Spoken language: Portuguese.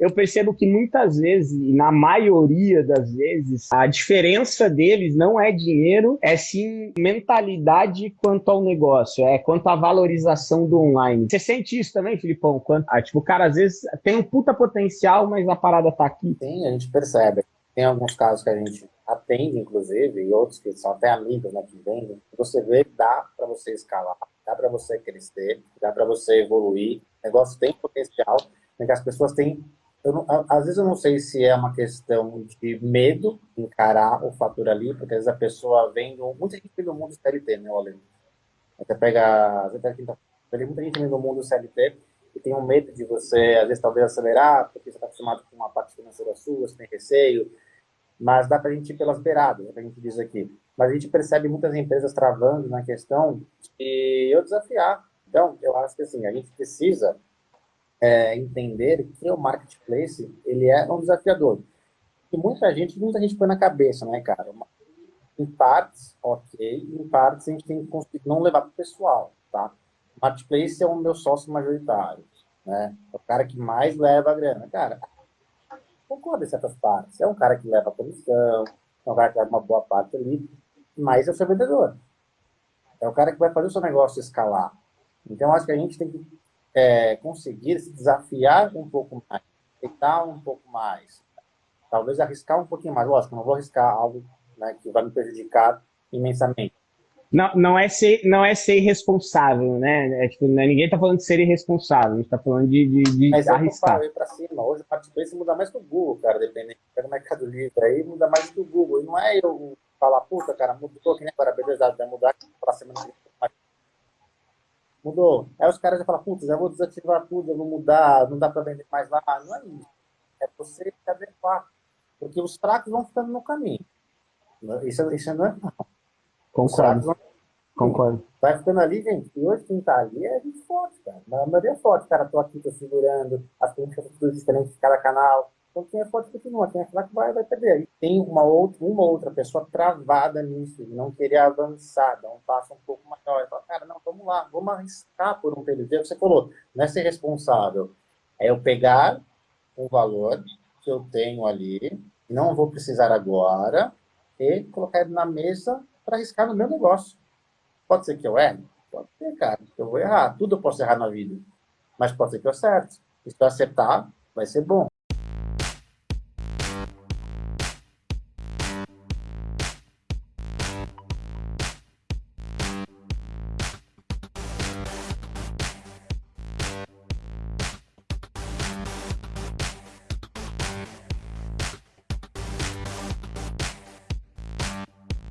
eu percebo que muitas vezes, na maioria das vezes, a diferença deles não é dinheiro, é sim mentalidade quanto ao negócio, é quanto à valorização do online. Você sente isso também, Filipão? Quanto, ah, tipo, o cara às vezes tem um puta potencial, mas a parada tá aqui. Sim, a gente percebe. Tem alguns casos que a gente atende, inclusive, e outros que são até amigos, né, que vendem. Você vê dá para você escalar, dá para você crescer, dá para você evoluir. O negócio tem potencial, mas que as pessoas têm não, às vezes eu não sei se é uma questão de medo encarar o fator ali, porque às vezes a pessoa vem do, muita gente vem do mundo CLT, né, Olê? Até pega, até pega muita gente vem do mundo CLT e tem um medo de você, às vezes, talvez acelerar, porque você está acostumado com uma parte financeira sua, você tem receio, mas dá para a gente ir pelas beiradas, é que a gente diz aqui. Mas a gente percebe muitas empresas travando na questão de eu desafiar. Então, eu acho que assim, a gente precisa é, entender que o marketplace ele é um desafiador. E muita gente, muita gente põe na cabeça, né, cara? Em partes, ok, em partes a gente tem que conseguir não levar para o pessoal, tá? O marketplace é o meu sócio majoritário, né? É o cara que mais leva a grana. Cara, concordo em certas partes. É um cara que leva a comissão, é um cara que leva uma boa parte ali, mas é o seu vendedor. É o cara que vai fazer o seu negócio escalar. Então, acho que a gente tem que é, conseguir se desafiar um pouco mais, tentar um pouco mais, talvez arriscar um pouquinho mais. Lógico, não vou arriscar algo né, que vai me prejudicar imensamente. Não, não, é ser, não é ser irresponsável, né? É, tipo, né, ninguém está falando de ser irresponsável, a gente está falando de, de, de Mas arriscar. Mas para cima, hoje o Marketplace muda mais que o Google, cara, dependendo. Pega o Mercado Livre aí, muda mais que o Google. E não é eu falar, puta, cara, mudou, que nem agora, beleza, vai mudar para semana que Mudou. Aí os caras já falam, putz, eu vou desativar tudo, eu vou mudar, não dá para vender mais lá. Não é isso. É você se adequar. Porque os fracos vão ficando no caminho. Isso, isso não é não. Concordo. Vão... Concordo. Vai ficando ali, gente. E hoje quem tá ali é gente forte, cara. A maioria é forte, cara. Tô aqui, tô segurando. As políticas são tudo diferentes de cada canal. Então quem é forte continua, quem é fraco vai, vai perder. E tem uma outra, uma outra pessoa travada nisso, não querer avançar, dar um passo um pouco maior. Fala, cara, não, vamos lá, vamos arriscar por um período. É você falou, não é ser responsável. É eu pegar o valor que eu tenho ali, não vou precisar agora, e colocar ele na mesa para arriscar no meu negócio. Pode ser que eu erre? Pode ser, cara. Eu vou errar. Tudo eu posso errar na vida. Mas pode ser que eu acerte. E se eu acertar, vai ser bom.